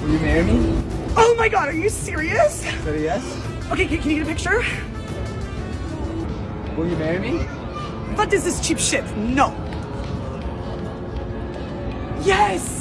Will you marry me? Oh my god, are you serious? Is that a yes? Okay, can, can you get a picture? Will you marry me? What is this cheap shit? No. Yes!